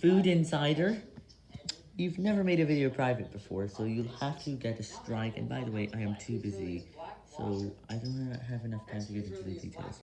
Food Insider. You've never made a video private before, so you'll have to get a strike, and by the way, I am too busy, so I don't have enough time to get into the details.